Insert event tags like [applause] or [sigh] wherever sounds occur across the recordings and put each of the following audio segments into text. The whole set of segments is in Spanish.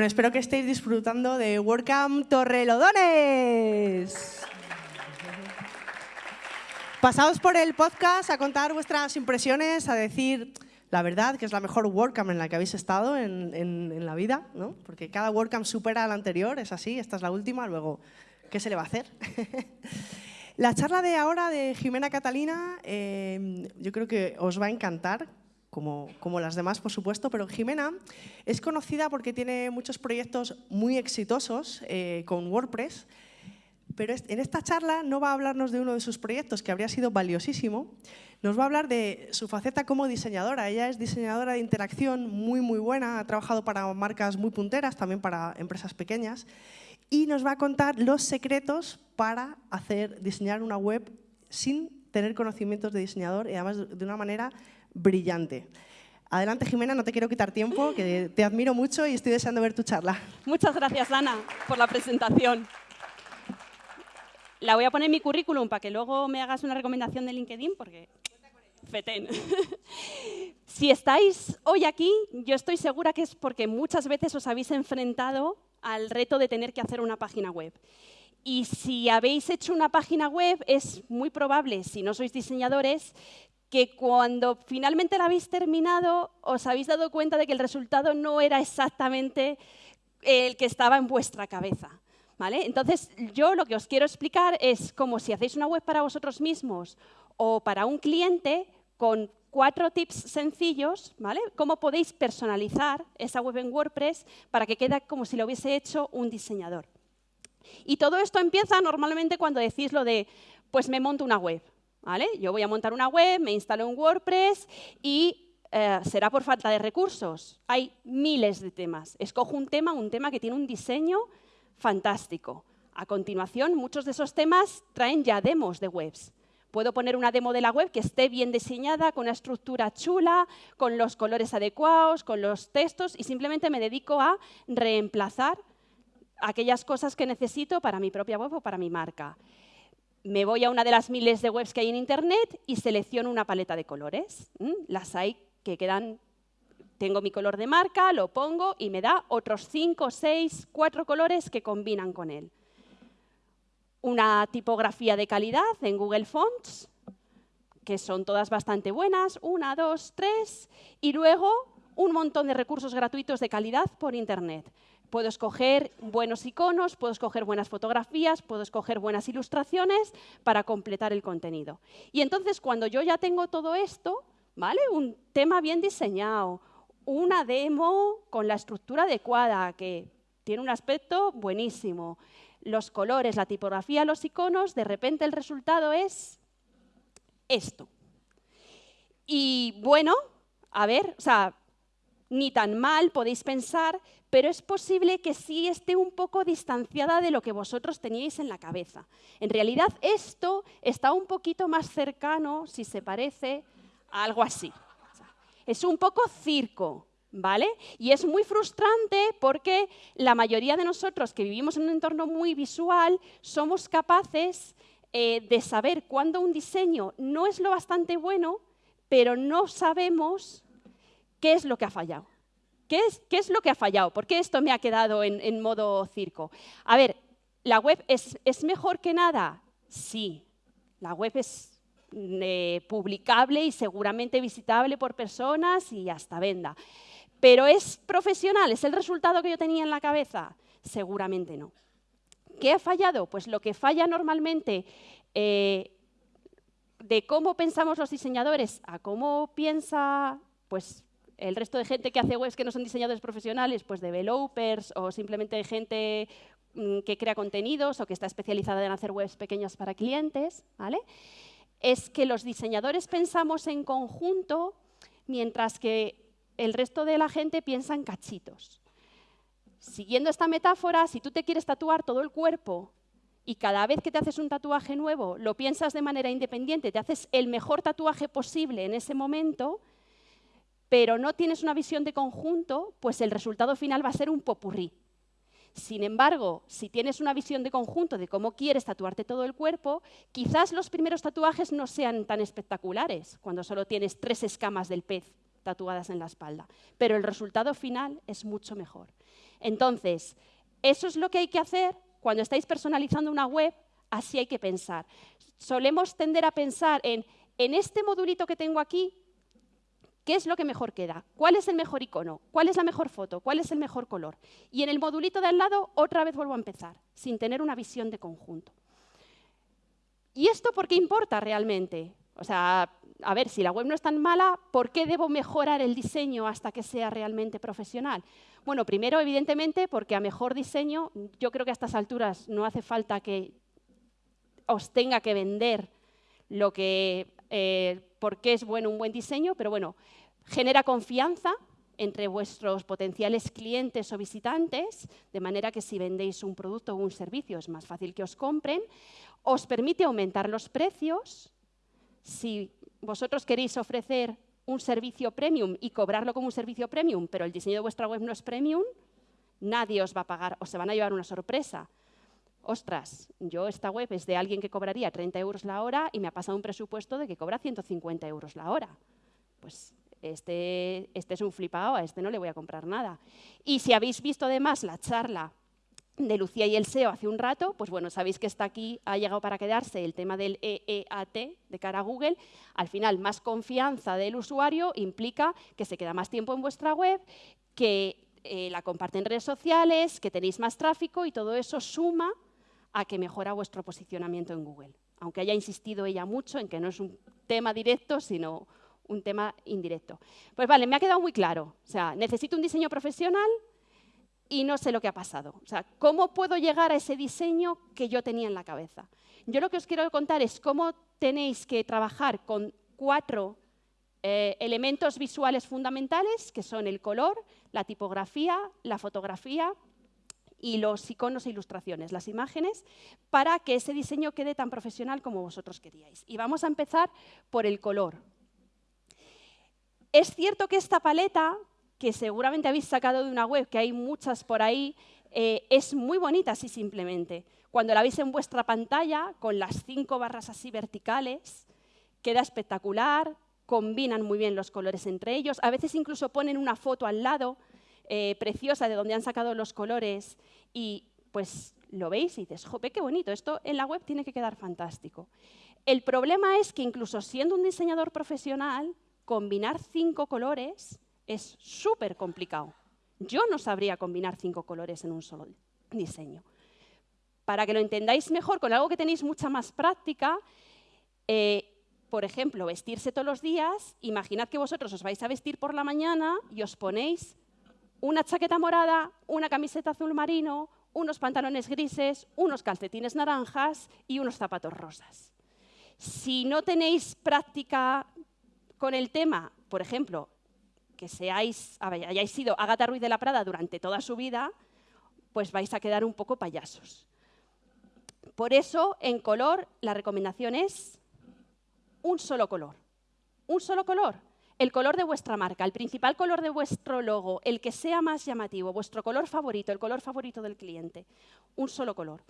Bueno, espero que estéis disfrutando de WordCamp Torrelodones. Pasaos por el podcast a contar vuestras impresiones, a decir la verdad que es la mejor WordCamp en la que habéis estado en, la vida, ¿no? porque cada WordCamp supera a la anterior, es así, esta es la última, luego, ¿qué se le va a hacer? [laughs] la charla de ahora de Jimena Catalina eh, yo creo que os va a encantar, como, las demás, por supuesto, pero Jimena es conocida porque tiene muchos proyectos muy exitosos eh, con WordPress, pero en esta charla no va a hablarnos de uno de sus proyectos, que habría sido valiosísimo, nos va a hablar de su faceta como diseñadora. Ella es diseñadora de interacción muy, muy buena, ha trabajado para marcas muy punteras, también para empresas pequeñas, y nos va a contar los secretos para hacer, diseñar una web sin tener conocimientos de diseñador y además de una manera brillante. Adelante, Jimena, no te quiero quitar tiempo, que te admiro mucho y estoy deseando ver tu charla. Muchas gracias, Ana, por la presentación. La voy a poner en mi currículum para que luego me hagas una recomendación de LinkedIn, porque fetén. [laughs] si estáis hoy aquí, yo estoy segura que es porque muchas veces os habéis enfrentado al reto de tener que hacer una página web. Y si habéis hecho una página web, es muy probable, si no sois diseñadores, que cuando finalmente la habéis terminado os habéis dado cuenta de que el resultado no era exactamente el que estaba en vuestra cabeza. ¿vale? Entonces, yo lo que os quiero explicar es como si hacéis una web para vosotros mismos o para un cliente con cuatro tips sencillos, ¿vale? Cómo podéis personalizar esa web en WordPress para que quede como si lo hubiese hecho un diseñador. Y todo esto empieza normalmente cuando decís lo de, pues me monto una web, yo voy a montar una web, me instalo un WordPress y eh, será por falta de recursos. Hay miles de temas. Escojo un tema, un tema que tiene un diseño fantástico. A continuación, muchos de esos temas traen ya demos de webs. Puedo poner una demo de la web que esté bien diseñada, con una estructura chula, con los colores adecuados, con los textos y simplemente me dedico a reemplazar aquellas cosas que necesito para mi propia web o para mi marca me voy a una de las miles de webs que hay en Internet y selecciono una paleta de colores. Las hay que quedan, tengo mi color de marca, lo pongo y me da otros cinco, seis, cuatro colores que combinan con él. Una tipografía de calidad en Google Fonts, que son todas bastante buenas, una, dos, tres, y luego un montón de recursos gratuitos de calidad por Internet. Puedo escoger buenos iconos, puedo escoger buenas fotografías, puedo escoger buenas ilustraciones para completar el contenido. Y entonces, cuando yo ya tengo todo esto, ¿vale? Un tema bien diseñado, una demo con la estructura adecuada, que tiene un aspecto buenísimo, los colores, la tipografía, los iconos, de repente el resultado es esto. Y bueno, a ver, o sea, ni tan mal podéis pensar, pero es posible que sí esté un poco distanciada de lo que vosotros teníais en la cabeza. En realidad esto está un poquito más cercano, si se parece, a algo así. Es un poco circo, ¿vale? Y es muy frustrante porque la mayoría de nosotros que vivimos en un entorno muy visual somos capaces eh, de saber cuándo un diseño no es lo bastante bueno, pero no sabemos qué es lo que ha fallado. ¿Qué es, lo que ha fallado? ¿Por qué esto me ha quedado en, modo circo? A ver, ¿la web es, mejor que nada? Sí, la web es eh, publicable y seguramente visitable por personas y hasta venda. ¿Pero es profesional? ¿Es el resultado que yo tenía en la cabeza? Seguramente no. ¿Qué ha fallado? Pues lo que falla normalmente eh, de cómo pensamos los diseñadores a cómo piensa pues, el resto de gente que hace webs que no son diseñadores profesionales, pues developers o simplemente gente mm, que crea contenidos o que está especializada en hacer webs pequeñas para clientes, ¿vale? es que los diseñadores pensamos en conjunto mientras que el resto de la gente piensa en cachitos. Siguiendo esta metáfora, si tú te quieres tatuar todo el cuerpo y cada vez que te haces un tatuaje nuevo lo piensas de manera independiente, te haces el mejor tatuaje posible en ese momento, pero no tienes una visión de conjunto, pues el resultado final va a ser un popurrí. Sin embargo, si tienes una visión de conjunto de cómo quieres tatuarte todo el cuerpo, quizás los primeros tatuajes no sean tan espectaculares, cuando solo tienes tres escamas del pez tatuadas en la espalda, pero el resultado final es mucho mejor. Entonces, eso es lo que hay que hacer cuando estáis personalizando una web, así hay que pensar. Solemos tender a pensar en, en este modulito que tengo aquí, ¿Qué es lo que mejor queda? ¿Cuál es el mejor icono? ¿Cuál es la mejor foto? ¿Cuál es el mejor color? Y en el modulito de al lado, otra vez vuelvo a empezar, sin tener una visión de conjunto. ¿Y esto por qué importa realmente? O sea, a ver, si la web no es tan mala, ¿por qué debo mejorar el diseño hasta que sea realmente profesional? Bueno, primero, evidentemente, porque a mejor diseño, yo creo que a estas alturas no hace falta que os tenga que vender lo que eh, por qué es bueno un buen diseño, pero bueno, genera confianza entre vuestros potenciales clientes o visitantes, de manera que si vendéis un producto o un servicio es más fácil que os compren, os permite aumentar los precios. Si vosotros queréis ofrecer un servicio premium y cobrarlo como un servicio premium, pero el diseño de vuestra web no es premium, nadie os va a pagar o se van a llevar una sorpresa ostras, yo esta web es de alguien que cobraría 30 euros la hora y me ha pasado un presupuesto de que cobra 150 euros la hora. Pues este, este es un flipado, a este no le voy a comprar nada. Y si habéis visto además la charla de Lucía y el SEO hace un rato, pues bueno, sabéis que está aquí, ha llegado para quedarse el tema del EEAT de cara a Google. Al final, más confianza del usuario implica que se queda más tiempo en vuestra web, que eh, la comparten en redes sociales, que tenéis más tráfico y todo eso suma a que mejora vuestro posicionamiento en Google. Aunque haya insistido ella mucho en que no es un tema directo, sino un tema indirecto. Pues vale, me ha quedado muy claro. O sea, necesito un diseño profesional y no sé lo que ha pasado. O sea, ¿cómo puedo llegar a ese diseño que yo tenía en la cabeza? Yo lo que os quiero contar es cómo tenéis que trabajar con cuatro eh, elementos visuales fundamentales, que son el color, la tipografía, la fotografía y los iconos e ilustraciones, las imágenes, para que ese diseño quede tan profesional como vosotros queríais. Y vamos a empezar por el color. Es cierto que esta paleta, que seguramente habéis sacado de una web, que hay muchas por ahí, eh, es muy bonita así simplemente. Cuando la veis en vuestra pantalla, con las cinco barras así verticales, queda espectacular, combinan muy bien los colores entre ellos. A veces incluso ponen una foto al lado eh, preciosa de donde han sacado los colores y pues lo veis y dices, jope, qué bonito, esto en la web tiene que quedar fantástico. El problema es que incluso siendo un diseñador profesional, combinar cinco colores es súper complicado. Yo no sabría combinar cinco colores en un solo diseño. Para que lo entendáis mejor, con algo que tenéis mucha más práctica, eh, por ejemplo, vestirse todos los días, imaginad que vosotros os vais a vestir por la mañana y os ponéis una chaqueta morada, una camiseta azul marino, unos pantalones grises, unos calcetines naranjas y unos zapatos rosas. Si no tenéis práctica con el tema, por ejemplo, que seáis, hayáis sido Agatha Ruiz de la Prada durante toda su vida, pues vais a quedar un poco payasos. Por eso, en color, la recomendación es un solo color. Un solo color el color de vuestra marca, el principal color de vuestro logo, el que sea más llamativo, vuestro color favorito, el color favorito del cliente. Un solo color.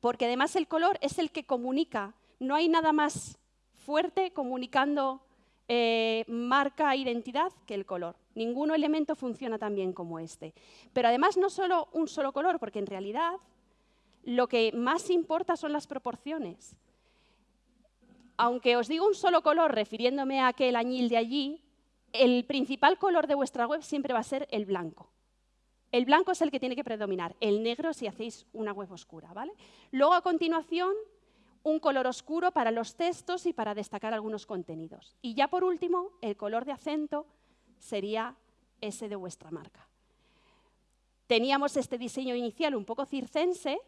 Porque además el color es el que comunica. No hay nada más fuerte comunicando eh, marca identidad que el color. Ningún elemento funciona tan bien como este. Pero además no solo un solo color, porque en realidad lo que más importa son las proporciones aunque os digo un solo color refiriéndome a aquel añil de allí, el principal color de vuestra web siempre va a ser el blanco. El blanco es el que tiene que predominar, el negro si hacéis una web oscura. ¿vale? Luego, a continuación, un color oscuro para los textos y para destacar algunos contenidos. Y ya por último, el color de acento sería ese de vuestra marca. Teníamos este diseño inicial un poco circense,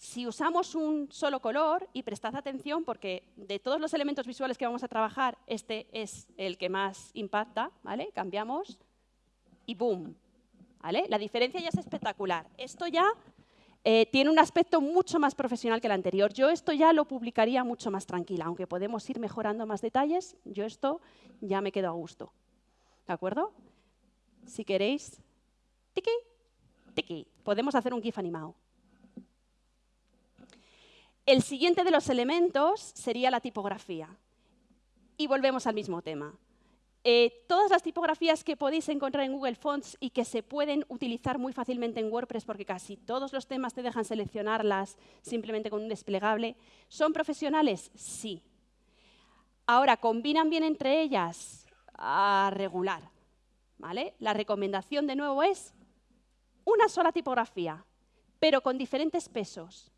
si usamos un solo color, y prestad atención porque de todos los elementos visuales que vamos a trabajar, este es el que más impacta, ¿vale? Cambiamos y ¡boom! ¿vale? La diferencia ya es espectacular. Esto ya eh, tiene un aspecto mucho más profesional que el anterior. Yo esto ya lo publicaría mucho más tranquila, aunque podemos ir mejorando más detalles, yo esto ya me quedo a gusto. ¿De acuerdo? Si queréis, tiki, tiki, podemos hacer un GIF animado. El siguiente de los elementos sería la tipografía. Y volvemos al mismo tema. Eh, todas las tipografías que podéis encontrar en Google Fonts y que se pueden utilizar muy fácilmente en WordPress, porque casi todos los temas te dejan seleccionarlas simplemente con un desplegable, ¿son profesionales? Sí. Ahora, ¿combinan bien entre ellas? A regular. ¿vale? La recomendación, de nuevo, es una sola tipografía, pero con diferentes pesos.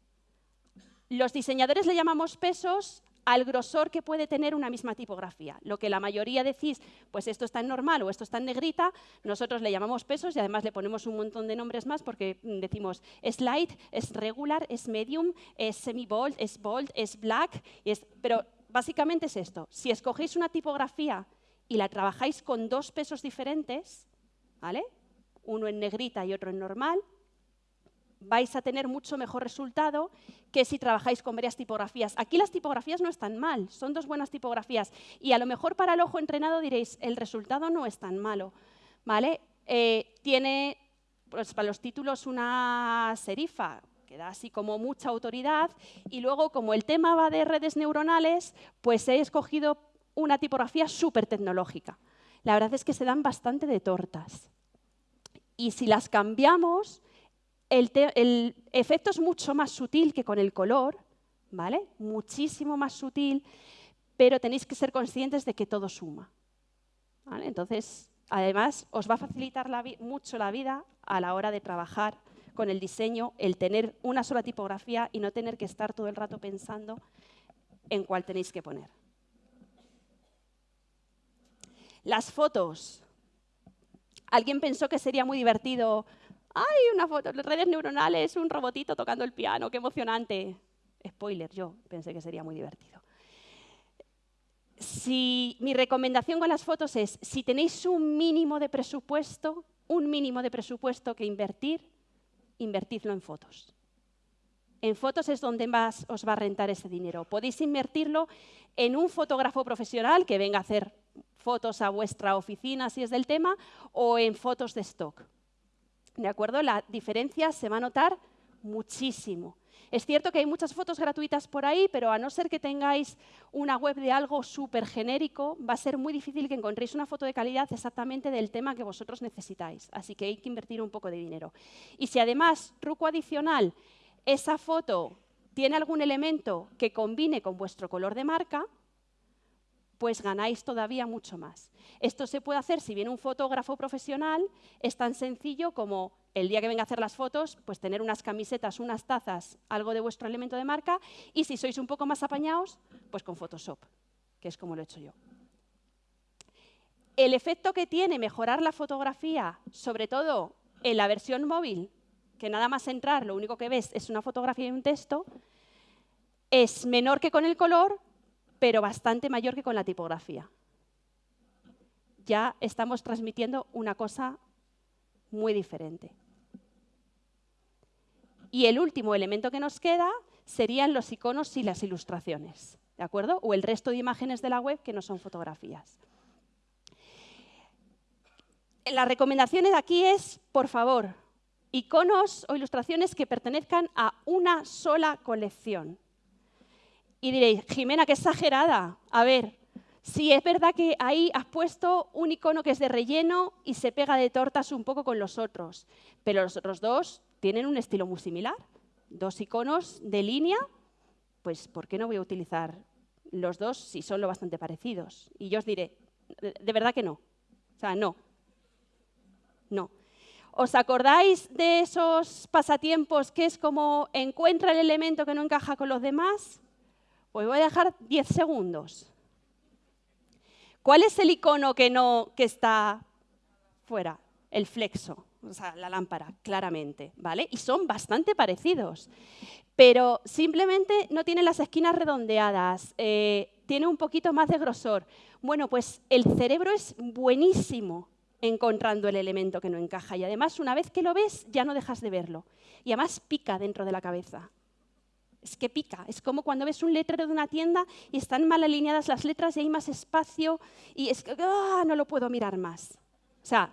Los diseñadores le llamamos pesos al grosor que puede tener una misma tipografía. Lo que la mayoría decís, pues esto está en normal o esto está en negrita, nosotros le llamamos pesos y además le ponemos un montón de nombres más porque mm, decimos es light, es regular, es medium, es semi-bold, es bold, es black, pero básicamente es esto. Si escogéis una tipografía y la trabajáis con dos pesos diferentes, ¿vale? uno en negrita y otro en normal, vais a tener mucho mejor resultado que si trabajáis con varias tipografías. Aquí las tipografías no están mal, son dos buenas tipografías. Y a lo mejor para el ojo entrenado diréis, el resultado no es tan malo. ¿vale? Eh, tiene pues, para los títulos una serifa, que da así como mucha autoridad. Y luego, como el tema va de redes neuronales, pues he escogido una tipografía súper tecnológica. La verdad es que se dan bastante de tortas. Y si las cambiamos, el, efecto es mucho más sutil que con el color, ¿vale? Muchísimo más sutil, pero tenéis que ser conscientes de que todo suma. Entonces, además, os va a facilitar mucho la vida a la hora de trabajar con el diseño, el tener una sola tipografía y no tener que estar todo el rato pensando en cuál tenéis que poner. Las fotos. ¿Alguien pensó que sería muy divertido ¡Ay, una foto! Redes neuronales, un robotito tocando el piano, qué emocionante. Spoiler, yo pensé que sería muy divertido. Si, mi recomendación con las fotos es, si tenéis un mínimo de presupuesto, un mínimo de presupuesto que invertir, invertidlo en fotos. En fotos es donde más os va a rentar ese dinero. Podéis invertirlo en un fotógrafo profesional que venga a hacer fotos a vuestra oficina si es del tema, o en fotos de stock. ¿De acuerdo? La diferencia se va a notar muchísimo. Es cierto que hay muchas fotos gratuitas por ahí, pero a no ser que tengáis una web de algo súper genérico, va a ser muy difícil que encontréis una foto de calidad exactamente del tema que vosotros necesitáis. Así que hay que invertir un poco de dinero. Y si además, truco adicional, esa foto tiene algún elemento que combine con vuestro color de marca, pues ganáis todavía mucho más. Esto se puede hacer si viene un fotógrafo profesional, es tan sencillo como el día que venga a hacer las fotos, pues tener unas camisetas, unas tazas, algo de vuestro elemento de marca, y si sois un poco más apañados, pues con Photoshop, que es como lo he hecho yo. El efecto que tiene mejorar la fotografía, sobre todo en la versión móvil, que nada más entrar lo único que ves es una fotografía y un texto, es menor que con el color, pero bastante mayor que con la tipografía. Ya estamos transmitiendo una cosa muy diferente. Y el último elemento que nos queda serían los iconos y las ilustraciones, ¿de acuerdo? O el resto de imágenes de la web que no son fotografías. La recomendación de aquí es, por favor, iconos o ilustraciones que pertenezcan a una sola colección. Y diréis, Jimena, qué exagerada. A ver, si es verdad que ahí has puesto un icono que es de relleno y se pega de tortas un poco con los otros, pero los otros dos tienen un estilo muy similar. Dos iconos de línea, pues ¿por qué no voy a utilizar los dos si son lo bastante parecidos? Y yo os diré, de verdad que no. O sea, no. No. ¿Os acordáis de esos pasatiempos que es como encuentra el elemento que no encaja con los demás? Pues voy a dejar 10 segundos. ¿Cuál es el icono que, no, que está fuera? El flexo, o sea, la lámpara, claramente, ¿vale? Y son bastante parecidos, pero simplemente no tiene las esquinas redondeadas, eh, tiene un poquito más de grosor. Bueno, pues el cerebro es buenísimo encontrando el elemento que no encaja y además una vez que lo ves ya no dejas de verlo y además pica dentro de la cabeza es que pica. Es como cuando ves un letrero de una tienda y están mal alineadas las letras y hay más espacio y es que ¡ah! no lo puedo mirar más. O sea,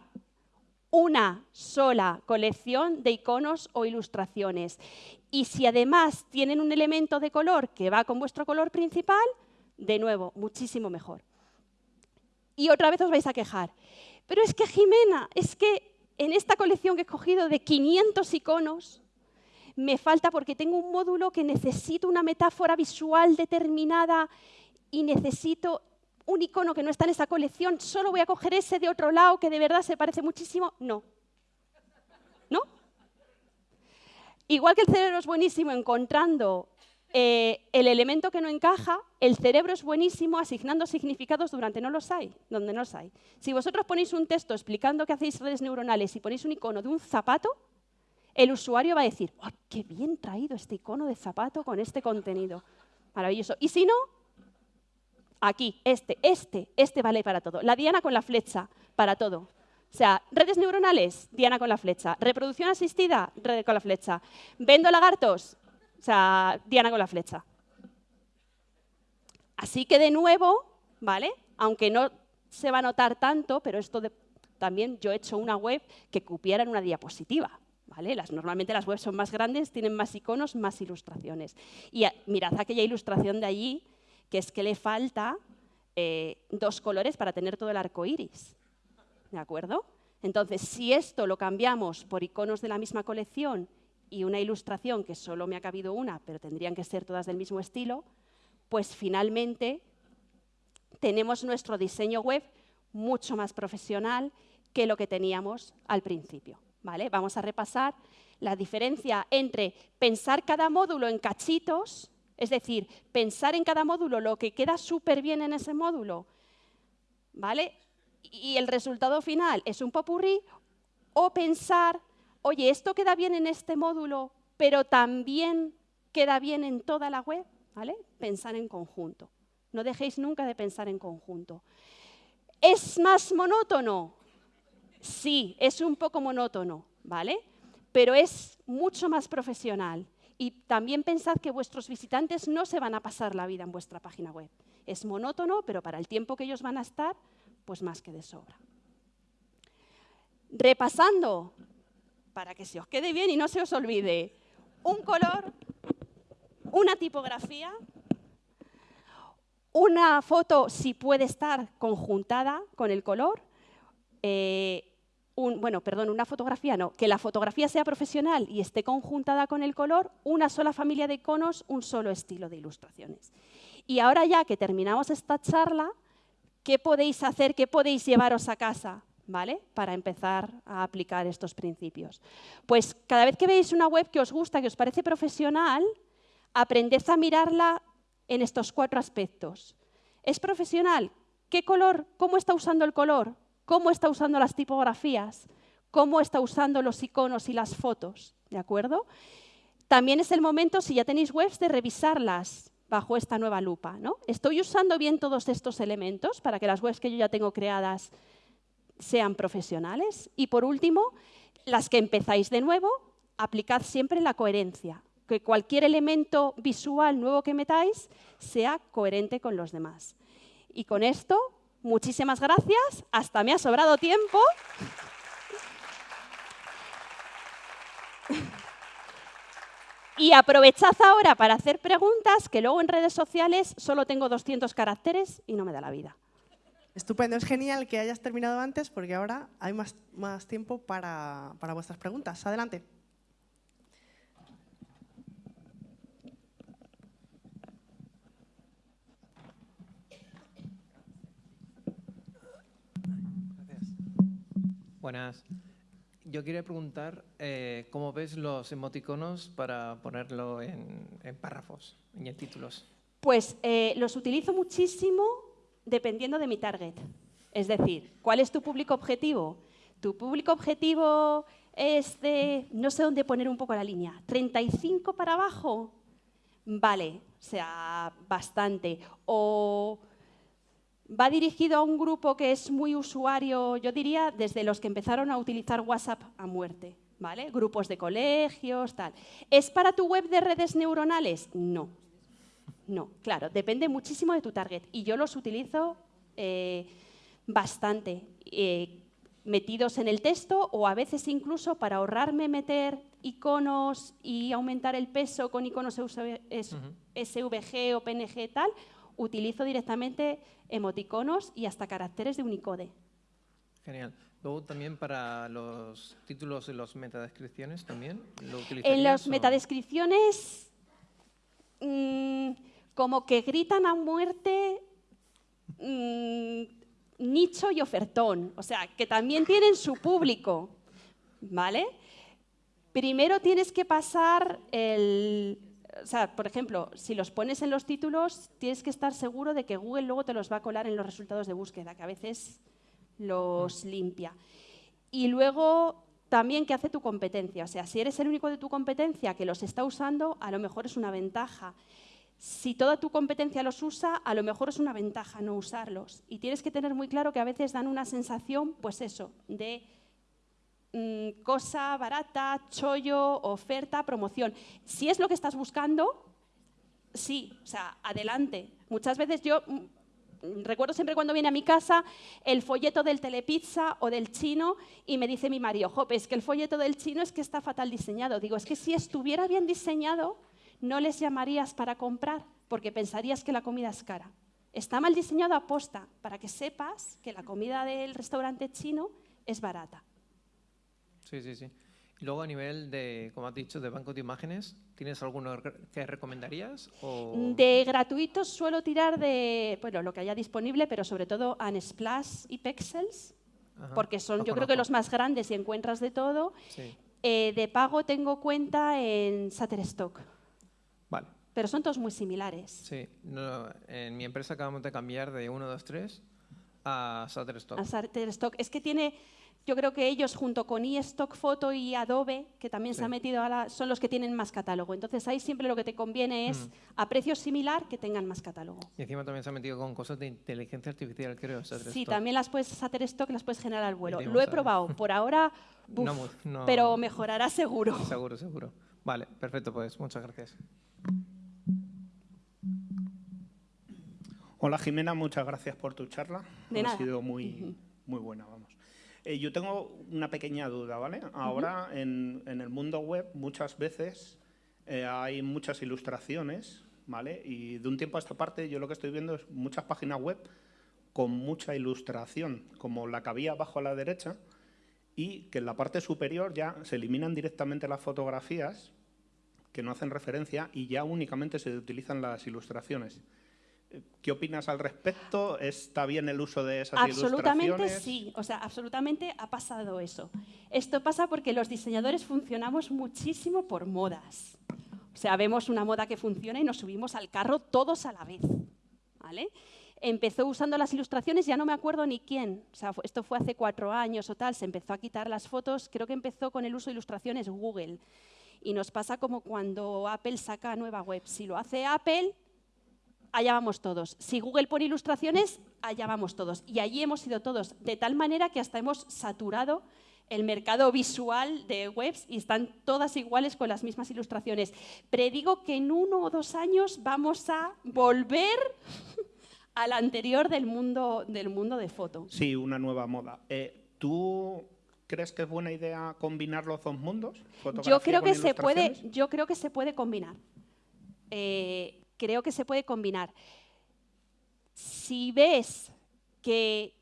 una sola colección de iconos o ilustraciones. Y si además tienen un elemento de color que va con vuestro color principal, de nuevo, muchísimo mejor. Y otra vez os vais a quejar. Pero es que, Jimena, es que en esta colección que he escogido de 500 iconos, me falta porque tengo un módulo que necesito una metáfora visual determinada y necesito un icono que no está en esa colección, solo voy a coger ese de otro lado que de verdad se parece muchísimo. No. ¿No? Igual que el cerebro es buenísimo encontrando eh, el elemento que no encaja, el cerebro es buenísimo asignando significados durante no los hay, donde no los hay. Si vosotros ponéis un texto explicando que hacéis redes neuronales y ponéis un icono de un zapato, el usuario va a decir, oh, qué bien traído este icono de zapato con este contenido. Maravilloso. Y si no, aquí, este, este, este vale para todo. La diana con la flecha, para todo. O sea, redes neuronales, diana con la flecha. Reproducción asistida, red con la flecha. Vendo lagartos, o sea, diana con la flecha. Así que de nuevo, ¿vale? Aunque no se va a notar tanto, pero esto también yo he hecho una web que cupiera en una diapositiva. Normalmente las webs son más grandes, tienen más iconos, más ilustraciones. Y mirad aquella ilustración de allí, que es que le falta eh, dos colores para tener todo el arco iris. ¿De acuerdo? Entonces, si esto lo cambiamos por iconos de la misma colección y una ilustración que solo me ha cabido una, pero tendrían que ser todas del mismo estilo, pues finalmente tenemos nuestro diseño web mucho más profesional que lo que teníamos al principio. ¿Vale? Vamos a repasar la diferencia entre pensar cada módulo en cachitos, es decir, pensar en cada módulo lo que queda súper bien en ese módulo, ¿vale? Y el resultado final es un popurrí, o pensar, oye, esto queda bien en este módulo, pero también queda bien en toda la web, ¿vale? Pensar en conjunto. No dejéis nunca de pensar en conjunto. ¿Es más monótono? Sí, es un poco monótono, ¿vale? Pero es mucho más profesional. Y también pensad que vuestros visitantes no se van a pasar la vida en vuestra página web. Es monótono, pero para el tiempo que ellos van a estar, pues más que de sobra. Repasando, para que se os quede bien y no se os olvide, un color, una tipografía, una foto si puede estar conjuntada con el color, eh, bueno, perdón, una fotografía no, que la fotografía sea profesional y esté conjuntada con el color, una sola familia de iconos, un solo estilo de ilustraciones. Y ahora ya que terminamos esta charla, ¿qué podéis hacer, qué podéis llevaros a casa? ¿Vale? Para empezar a aplicar estos principios. Pues cada vez que veáis una web que os gusta, que os parece profesional, aprended a mirarla en estos cuatro aspectos. ¿Es profesional? ¿Qué color? ¿Cómo está usando el color? Cómo está usando las tipografías, cómo está usando los iconos y las fotos, ¿de acuerdo? También es el momento, si ya tenéis webs, de revisarlas bajo esta nueva lupa. ¿no? ¿Estoy usando bien todos estos elementos para que las webs que yo ya tengo creadas sean profesionales? Y por último, las que empezáis de nuevo, aplicad siempre la coherencia, que cualquier elemento visual nuevo que metáis sea coherente con los demás. Y con esto Muchísimas gracias, hasta me ha sobrado tiempo. Y aprovechad ahora para hacer preguntas, que luego en redes sociales solo tengo 200 caracteres y no me da la vida. Estupendo, es genial que hayas terminado antes porque ahora hay más, más tiempo para, para vuestras preguntas. Adelante. Buenas. Yo quería preguntar eh, cómo ves los emoticonos para ponerlo en, párrafos y en títulos. Pues eh, los utilizo muchísimo dependiendo de mi target. Es decir, ¿cuál es tu público objetivo? Tu público objetivo es de, no sé dónde poner un poco la línea, 35 para abajo. Vale, o sea, bastante. O Va dirigido a un grupo que es muy usuario, yo diría, desde los que empezaron a utilizar WhatsApp a muerte, ¿vale? Grupos de colegios, tal. ¿Es para tu web de redes neuronales? No. No, claro, depende muchísimo de tu target. Y yo los utilizo eh, bastante, eh, metidos en el texto o a veces incluso para ahorrarme meter iconos y aumentar el peso con iconos SVG o PNG tal, utilizo directamente emoticonos y hasta caracteres de Unicode. Genial. Luego también para los títulos y las metadescripciones también lo En las o- metadescripciones, mm, como que gritan a muerte mm, nicho y ofertón, o sea, que también tienen su público, ¿vale? Primero tienes que pasar el... O sea, por ejemplo, si los pones en los títulos, tienes que estar seguro de que Google luego te los va a colar en los resultados de búsqueda, que a veces los limpia. Y luego también qué hace tu competencia. O sea, si eres el único de tu competencia que los está usando, a lo mejor es una ventaja. Si toda tu competencia los usa, a lo mejor es una ventaja no usarlos. Y tienes que tener muy claro que a veces dan una sensación, pues eso, de mm, cosa barata, chollo, oferta, promoción. Si es lo que estás buscando, sí, o sea, adelante. Muchas veces yo mm, recuerdo siempre cuando viene a mi casa el folleto del telepizza o del chino y me dice mi marido, Jope, es que el folleto del chino es que está fatal diseñado. Digo, es que si estuviera bien diseñado, no les llamarías para comprar porque pensarías que la comida es cara. Está mal diseñado a posta para que sepas que la comida del restaurante chino es barata. Sí, sí, sí. Y luego a nivel de, como has dicho, de banco de imágenes, ¿tienes alguno que recomendarías? O... De gratuitos suelo tirar de bueno, lo que haya disponible, pero sobre todo Unsplash y Pexels, Ajá, porque son yo creo que los más grandes y encuentras de todo. Sí, Eh, de pago tengo cuenta en Shutterstock, vale. pero son todos muy similares. Sí, no, en mi empresa acabamos de cambiar de 1, 2, 3 a Shutterstock. A Shutterstock. Es que tiene, yo creo que ellos junto con iStock Photo y Adobe, que también se ha metido a la, son los que tienen más catálogo. Entonces ahí siempre lo que te conviene es Mm. a precio similar que tengan más catálogo. Y encima también se ha metido con cosas de inteligencia artificial, creo. Sí, también las puedes Shutterstock, las puedes generar al vuelo. Lo he probado. Por ahora, [laughs] buf, No no- pero mejorará seguro. [laughs] Seguro, seguro. Vale, perfecto, pues muchas gracias. Hola Jimena, muchas gracias por tu charla. De ha nada. sido muy, muy buena, vamos. Eh, yo tengo una pequeña duda, ¿vale? Ahora en, en el mundo web muchas veces eh, hay muchas ilustraciones, ¿vale? Y de un tiempo a esta parte yo lo que estoy viendo es muchas páginas web con mucha ilustración, como la que había abajo a la derecha, y que en la parte superior ya se eliminan directamente las fotografías que no hacen referencia y ya únicamente se utilizan las ilustraciones. ¿Qué opinas al respecto? ¿Está bien el uso de esas Absolutamente ilustraciones? sí, o sea, absolutamente ha pasado eso. Esto pasa porque los diseñadores funcionamos muchísimo por modas. O sea, vemos una moda que funciona y nos subimos al carro todos a la vez. ¿vale? Empezó usando las ilustraciones, ya no me acuerdo ni quién. O sea, esto fue hace cuatro años o tal, se empezó a quitar las fotos. Creo que empezó con el uso de ilustraciones Google. Y nos pasa como cuando Apple saca nueva web. Si lo hace Apple, allá vamos todos. Si Google pone ilustraciones, allá vamos todos. Y allí hemos ido todos, de tal manera que hasta hemos saturado el mercado visual de webs y están todas iguales con las mismas ilustraciones. Predigo que en uno o dos años vamos a volver [laughs] al anterior del mundo, del mundo de foto. Sí, una nueva moda. Eh, ¿Tú crees que es buena idea combinar los dos mundos? Yo creo que se puede, yo creo que se puede combinar. Eh, creo que se puede combinar. Si ves que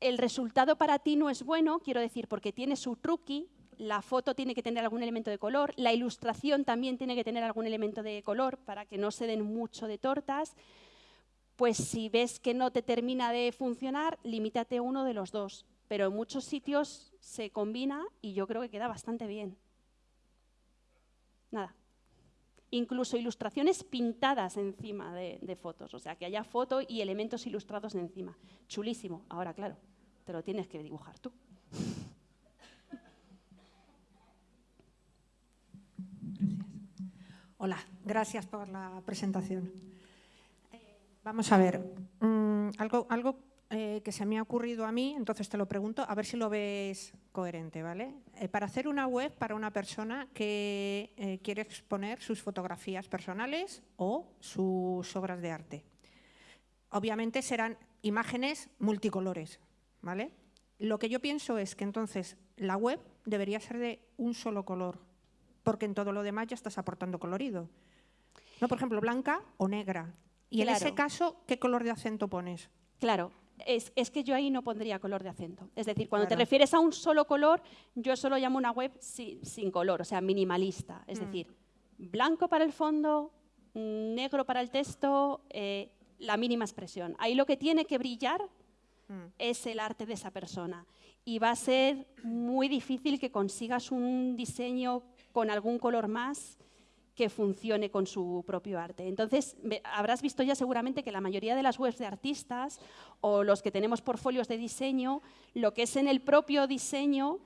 el resultado para ti no es bueno, quiero decir, porque tiene su truqui, la foto tiene que tener algún elemento de color, la ilustración también tiene que tener algún elemento de color para que no se den mucho de tortas, pues si ves que no te termina de funcionar, limítate uno de los dos. Pero en muchos sitios se combina y yo creo que queda bastante bien. Nada. Incluso ilustraciones pintadas encima de, fotos, o sea, que haya foto y elementos ilustrados encima. Chulísimo. Ahora, claro, te lo tienes que dibujar tú. Hola, gracias por la presentación. Eh, Vamos a ver, mm, algo, algo eh, que se me ha ocurrido a mí, entonces te lo pregunto, a ver si lo ves coherente, ¿vale? Eh, para hacer una web para una persona que eh, quiere exponer sus fotografías personales o sus obras de arte. Obviamente serán imágenes multicolores, ¿vale? Lo que yo pienso es que entonces la web debería ser de un solo color, porque en todo lo demás ya estás aportando colorido. No, por ejemplo, blanca o negra. Y en ese caso, ¿qué color de acento pones? Claro, es, es que yo ahí no pondría color de acento. Es decir, cuando te refieres a un solo color, yo solo llamo una web si- sin color, o sea, minimalista. Es Mm. decir, blanco para el fondo, mm, negro para el texto, eh, la mínima expresión. Ahí lo que tiene que brillar Mm. es el arte de esa persona. Y va a ser muy difícil que consigas un diseño con algún color más que funcione con su propio arte. Entonces, habrás visto ya seguramente que la mayoría de las webs de artistas o los que tenemos portfolios de diseño, lo que es en el propio diseño,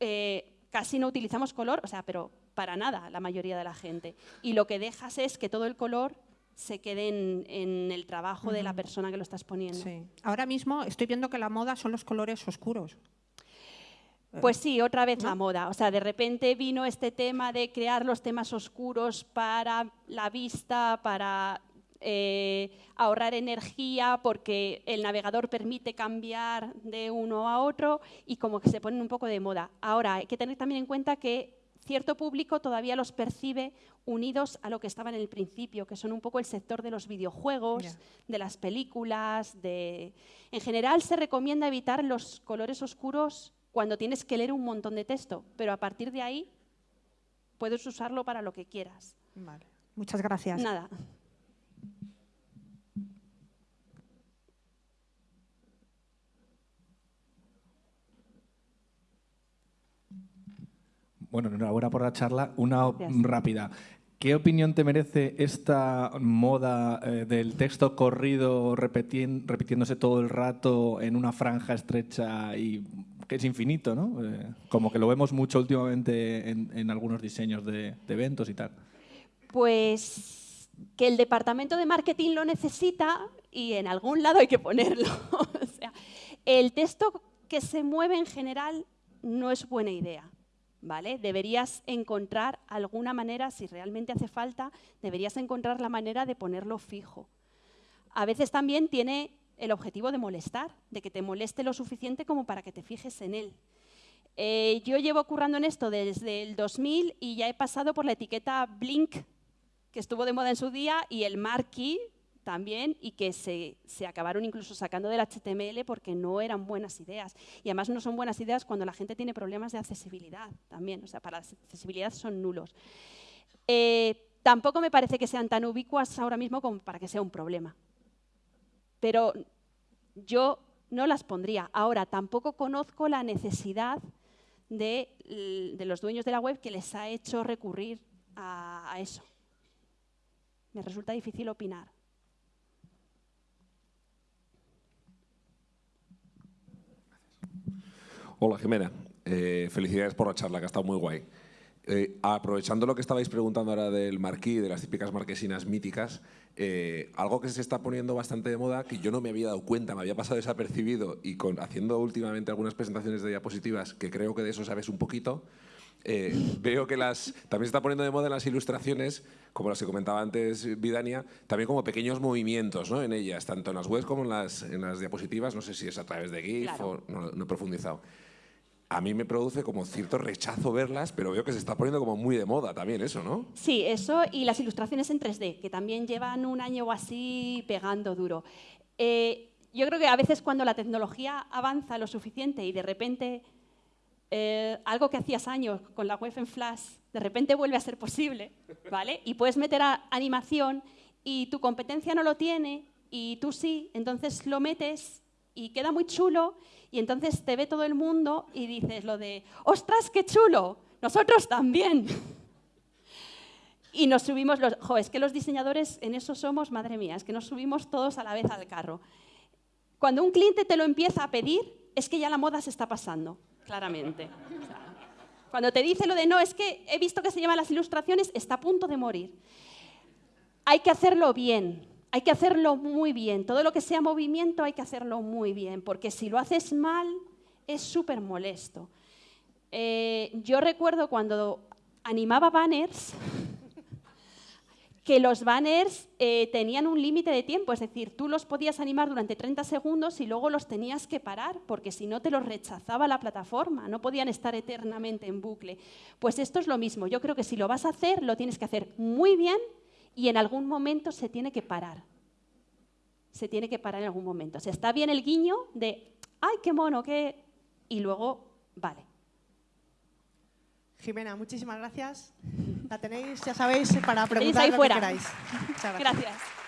eh, casi no utilizamos color, o sea, pero para nada la mayoría de la gente. Y lo que dejas es que todo el color se quede en, en el trabajo de la persona que lo estás poniendo. Sí. Ahora mismo estoy viendo que la moda son los colores oscuros. Pues sí, otra vez la moda. O sea, de repente vino este tema de crear los temas oscuros para la vista, para eh, ahorrar energía, porque el navegador permite cambiar de uno a otro y como que se ponen un poco de moda. Ahora, hay que tener también en cuenta que cierto público todavía los percibe unidos a lo que estaba en el principio, que son un poco el sector de los videojuegos, de las películas, de... En general se recomienda evitar los colores oscuros cuando tienes que leer un montón de texto, pero a partir de ahí puedes usarlo para lo que quieras. Vale. Muchas gracias. Nada. Bueno, enhorabuena por la charla. Una Gracias. rápida. ¿Qué opinión te merece esta moda eh, del texto corrido repitiéndose todo el rato en una franja estrecha y que es infinito, ¿no? Eh, como que lo vemos mucho últimamente en, algunos diseños de, de eventos y tal. Pues que el departamento de marketing lo necesita y en algún lado hay que ponerlo. [laughs] o sea, el texto que se mueve en general no es buena idea. ¿Vale? Deberías encontrar alguna manera, si realmente hace falta, deberías encontrar la manera de ponerlo fijo. A veces también tiene el objetivo de molestar, de que te moleste lo suficiente como para que te fijes en él. Eh, yo llevo currando en esto desde el 2000 y ya he pasado por la etiqueta Blink, que estuvo de moda en su día, y el Marquee también, y que se, se acabaron incluso sacando del HTML porque no eran buenas ideas. Y además no son buenas ideas cuando la gente tiene problemas de accesibilidad también, o sea, para la accesibilidad son nulos. Eh, tampoco me parece que sean tan ubicuas ahora mismo como para que sea un problema. Pero yo no las pondría. Ahora, tampoco conozco la necesidad de, los dueños de la web que les ha hecho recurrir a, a eso. Me resulta difícil opinar. Hola Jimena, Eh, felicidades por la charla, que ha estado muy guay. Eh, aprovechando lo que estabais preguntando ahora del marquí, de las típicas marquesinas míticas, eh, algo que se está poniendo bastante de moda, que yo no me había dado cuenta, me había pasado desapercibido y con, haciendo últimamente algunas presentaciones de diapositivas, que creo que de eso sabes un poquito, eh, veo que las, también se está poniendo de moda en las ilustraciones, como las que comentaba antes Vidania, también como pequeños movimientos ¿no? en ellas, tanto en las webs como en las, en las diapositivas, no sé si es a través de GIF Claro. o no, no he profundizado. A mí me produce como cierto rechazo verlas, pero veo que se está poniendo como muy de moda también eso, ¿no? Sí, eso y las ilustraciones en 3D, que también llevan un año o así pegando duro. Eh, yo creo que a veces cuando la tecnología avanza lo suficiente y de repente eh, algo que hacías años con la web en Flash, de repente vuelve a ser posible, ¿vale? Y puedes meter a- animación y tu competencia no lo tiene y tú sí, entonces lo metes y queda muy chulo y entonces te ve todo el mundo y dices lo de, ostras, qué chulo, nosotros también. [laughs] Y nos subimos los... Jo, es que los diseñadores en eso somos, madre mía, es que nos subimos todos a la vez al carro. Cuando un cliente te lo empieza a pedir, es que ya la moda se está pasando, claramente. Cuando te dice lo de no, es que he visto que se llaman las ilustraciones, está a punto de morir. Hay que hacerlo bien, hay que hacerlo muy bien. Todo lo que sea movimiento hay que hacerlo muy bien, porque si lo haces mal es súper molesto. Eh, yo recuerdo cuando animaba banners, que los banners eh, tenían un límite de tiempo, es decir, tú los podías animar durante 30 segundos y luego los tenías que parar, porque si no te los rechazaba la plataforma, no podían estar eternamente en bucle. Pues esto es lo mismo, yo creo que si lo vas a hacer, lo tienes que hacer muy bien y en algún momento se tiene que parar. Se tiene que parar en algún momento. Se está bien el guiño de, ay, qué mono, qué... Y luego, vale. Jimena, muchísimas gracias. La tenéis, ya sabéis, para preguntar ahí lo fuera. que queráis. Muchas [laughs] gracias. Gracias.